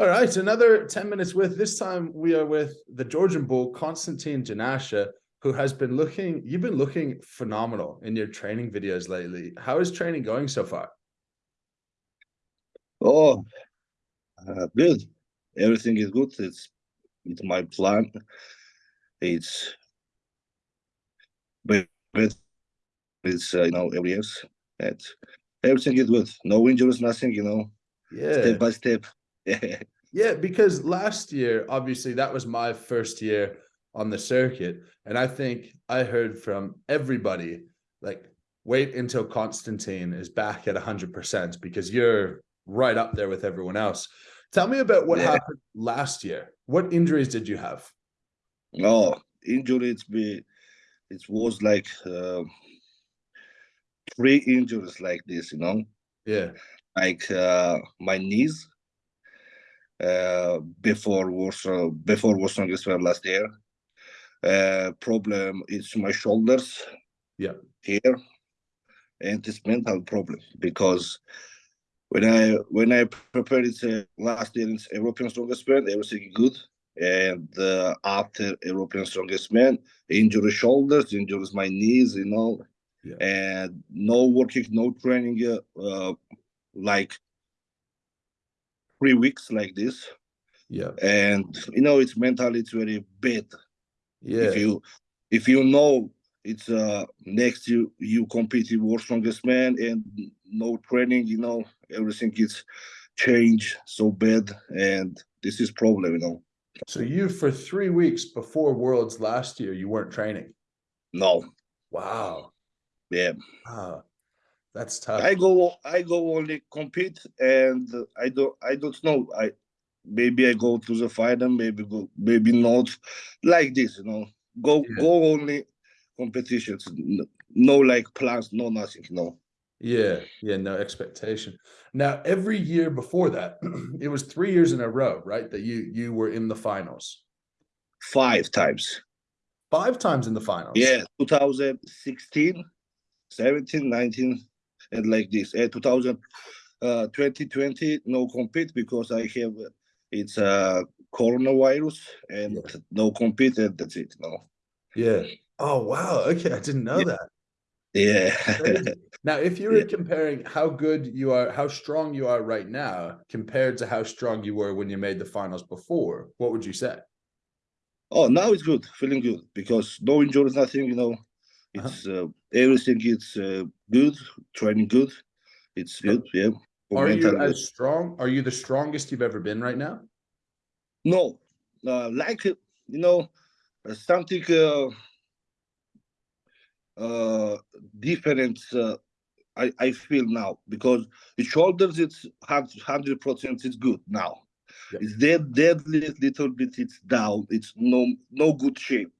All right, another 10 minutes with. This time we are with the Georgian bull, Konstantin Janashia, who has been looking, you've been looking phenomenal in your training videos lately. How is training going so far? Oh, uh, good. Everything is good. It's it's my plan. It's but it's uh, you know every year. And everything is good. No injuries, nothing. You know. Yeah. Step by step. yeah, because last year, obviously, that was my first year on the circuit. And I think I heard from everybody like, wait until Constantine is back at 100% because you're right up there with everyone else. Tell me about what yeah. happened last year. What injuries did you have? Oh, injuries be it was like uh, three injuries like this, you know. Yeah. Like uh, my knees before Warsaw before Warsaw well last year. Uh, problem is my shoulders. Yeah. Here, and it's mental problem because when I when I prepared it uh, last year in European Strongest Man, everything good. And uh, after European Strongest Man, injury shoulders, injuries my knees, you know, yeah. and no working, no training, uh, like three weeks like this. Yeah. And you know, it's mentally it's very bad. Yeah. If you if you know it's uh next you you compete in world strongest man and no training, you know, everything is changed so bad and this is problem, you know. So you for three weeks before worlds last year, you weren't training? No. Wow. Yeah. Wow. That's tough. I go I go only compete and I don't I don't know. I maybe I go to the final, maybe go maybe not like this, you know. Go yeah. go only competitions. No like plans, no nothing, no. Yeah, yeah, no expectation. Now every year before that, it was three years in a row, right? That you you were in the finals. Five times. Five times in the finals. Yeah, 2016, 17, 19, and like this. Uh, 2000, uh, 2020, no compete because I have it's a uh, coronavirus and yeah. no compete, and that's it. No. Yeah. Oh wow. Okay, I didn't know yeah. that. Yeah. now, if you were yeah. comparing how good you are, how strong you are right now compared to how strong you were when you made the finals before, what would you say? Oh, now it's good, feeling good because no injuries, nothing. You know. It's uh, everything is uh, good, training good. It's good, yeah. Are you as strong? Are you the strongest you've ever been right now? No, uh, like you know, uh, something uh, uh, different. Uh, I I feel now because the shoulders it's hundred percent it's good now. Yep. It's dead deadlift little bit it's down. It's no no good shape.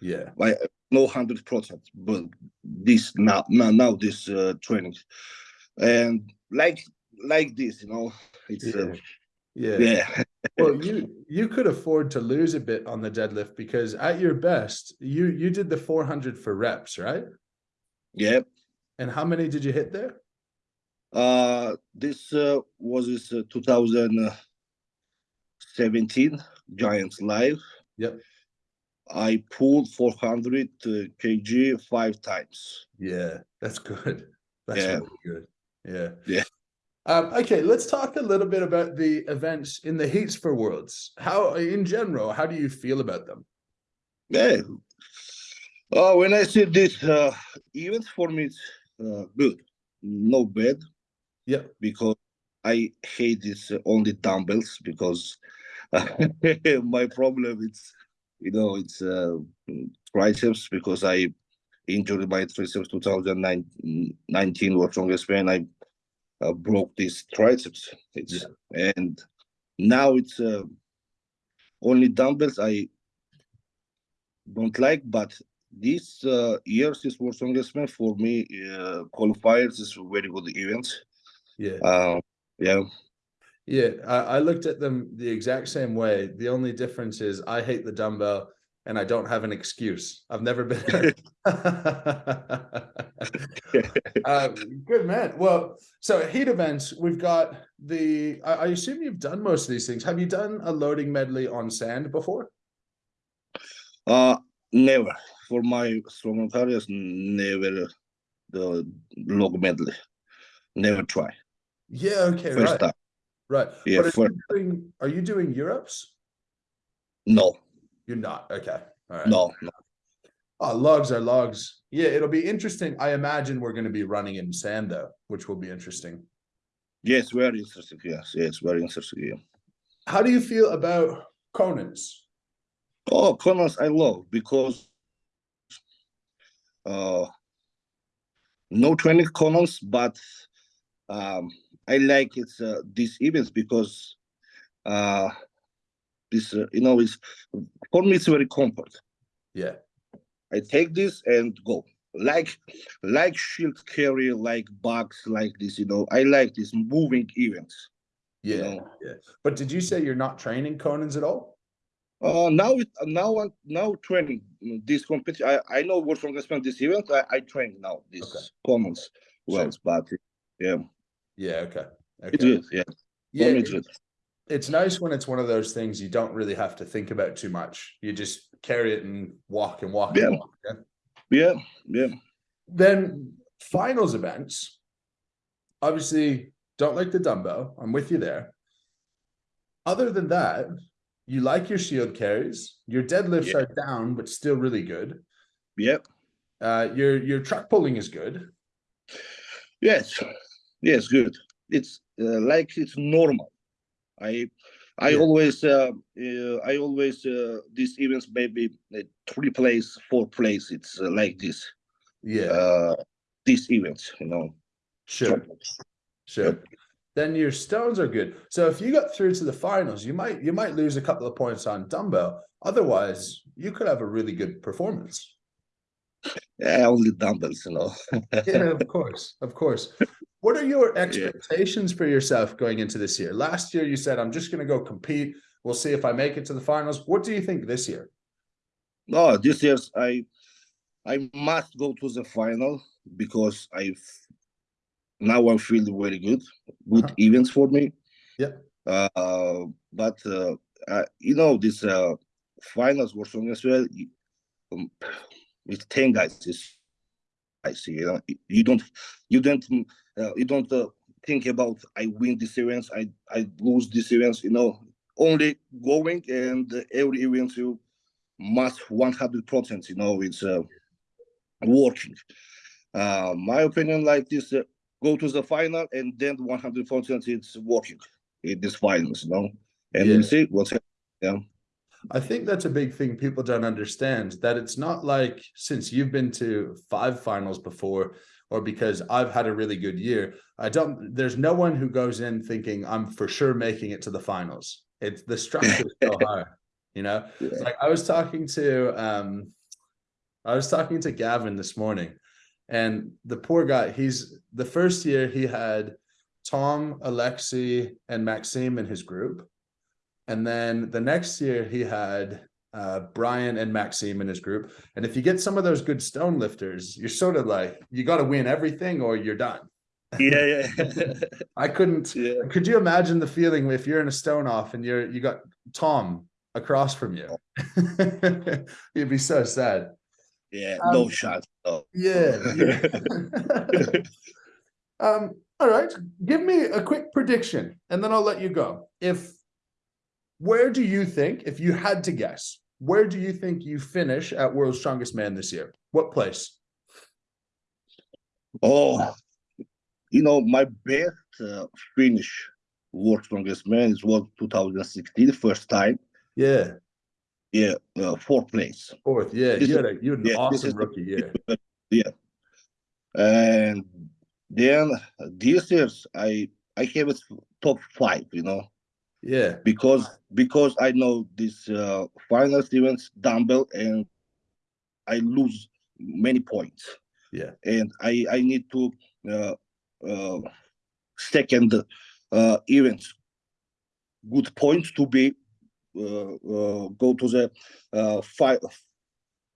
Yeah. Like no hundred percent, but this now now now this uh, training, and like like this, you know, it's yeah. Uh, yeah. yeah. well, you you could afford to lose a bit on the deadlift because at your best, you you did the 400 for reps, right? Yep. And how many did you hit there? Uh, this uh, was this uh, 2017 Giants Live. Yep. I pulled 400 uh, kg five times. Yeah, that's good. That's yeah. really good. Yeah. Yeah. Um, okay, let's talk a little bit about the events in the heats for worlds. How, in general, how do you feel about them? Yeah. Oh, when I see this uh, event for me, it's uh, good, no bad. Yeah. Because I hate this uh, only dumbbells because my problem is you know, it's uh, triceps because I injured my triceps 2019 was strongest man. I uh, broke this triceps. It's yeah. and now it's uh, only dumbbells I don't like, but this uh, year's is World Strongest Man for me. Uh, qualifiers is very good event. Yeah. Uh, yeah. Yeah, I, I, looked at them the exact same way. The only difference is I hate the dumbbell and I don't have an excuse. I've never been. um, good man. Well, so heat events, we've got the. I, I assume you've done most of these things. Have you done a loading medley on sand before? Uh, never. For my strongman careers, never the log medley. Never try. Yeah. Okay. First right. time. Right. Yeah, But are, you doing, are you doing Europe's? No, You're not. Okay. All right. no, no. Oh, logs are logs. Yeah, it'll be interesting. I imagine we're going to be running in sand though, which will be interesting. Yes, very interesting. Yes, yes, very interesting. Yeah. How do you feel about Conan's? Oh, Conan's I love because uh no training Conan's, but um I like it's uh, these events because uh this uh, you know is for me it's very comfort. Yeah. I take this and go. Like like shield carry, like bugs, like this, you know. I like these moving events. you Yeah. know. Yeah. But did you say you're not training Conan's at all? Uh, now it now I'm now training this competition. I, I know what from this event. I, I train now this Okay. Conan's wheel, but yeah, Yeah. Okay. it's Okay. good. Yeah, Yeah. me it's it- it's nice when it's one of those things you don't really have to think about too much. You just carry it and walk and walk Yeah. and walk. Yeah. Yeah, yeah. Then finals events, obviously don't like the dumbbell. I'm with you there. Other than that, you like your shield carries. Your deadlifts Yeah. are down, but still really good. Yep. Uh, your your truck pulling is good. Yes, yes, good. It's uh, like it's normal. I I Yeah. always uh, uh I always uh these events maybe uh, three place, four place. It's uh, like this. Yeah, Uh, these events, you know. sure, sure. Then your stones are good. So if you got through to the finals, you might you might lose a couple of points on dumbbell. Otherwise, you could have a really good performance. Yeah, only dumbbells, you know. yeah, of course, of course. What are your expectations for yourself going into this year? Last year, you said, I'm just going to go compete. We'll see if I make it to the finals. What do you think this year? No, this year I I must go to the final because I've now I'm feeling very good. Good Uh-huh. events for me. Yeah. Uh, but uh, uh, you know this uh, finals were strong as well. Um, with ten guys, is I see. You know, you don't you don't uh, you don't uh, think about I win this events, I I lose this events. You know, only going and uh, every event you must 100% you know it's uh, working uh, my opinion like this uh, go to the final and then 100% it's working in this finals you know and Yeah. see what's happening I think that's a big thing people don't understand that it's not like since you've been to five finals before or because I've had a really good year. I don't, there's no one who goes in thinking I'm for sure making it to the finals. It's the structure is so high, you know? Yeah. Like I was talking to, um, I was talking to Gavin this morning and the poor guy, he's the first year he had Tom, Alexi, and Maxime in his group. And then the next year he had uh, Brian and Maxime in his group. And if you get some of those good stone lifters, you're sort of like, you got to win everything or you're done. yeah yeah I couldn't, yeah could you imagine the feeling if you're in a stone off and you're, you got Tom across from you? You'd be so sad. yeah Um, no shot no. Yeah. yeah. um, all right. Give me a quick prediction and then I'll let you go. If where do you think, if you had to guess, where do you think you finish at World's Strongest Man this year? What place? oh you know my best uh, finish World's strongest man is was 2016 first time Yeah, yeah uh, fourth place fourth. Yeah, This you is- had a you had an yeah, awesome is the- rookie year. and then this year's I I have it top five, you know, Yeah, because because I know this uh, finals events dumbbell and I lose many points. Yeah. and I I need to uh, uh, second uh, events good points to be uh, uh, go to the uh, five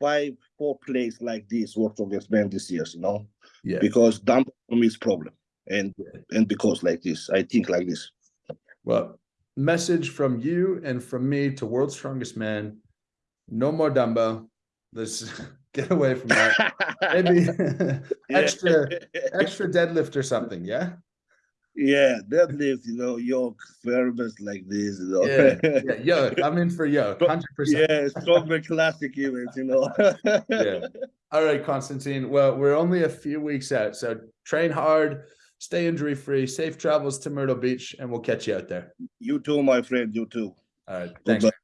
five four place like this world strongest man this year you know Yeah. because dumbbell is problem and Yeah. and because like this i think like this Well, message from you and from me to world's strongest man. No more dumbbell. Let's get away from that. Maybe extra extra deadlift or something. Yeah. yeah deadlift you know yoke thermos like this you know Yeah. Yeah. Yo, I'm in for yo. Hundred percent. yeah stronger classic events you know Yeah. All right, Constantine. Well, we're only a few weeks out, so train hard, stay injury free, safe travels to Myrtle Beach, and we'll catch you out there. you too my friend you too All right. Thanks. Goodbye.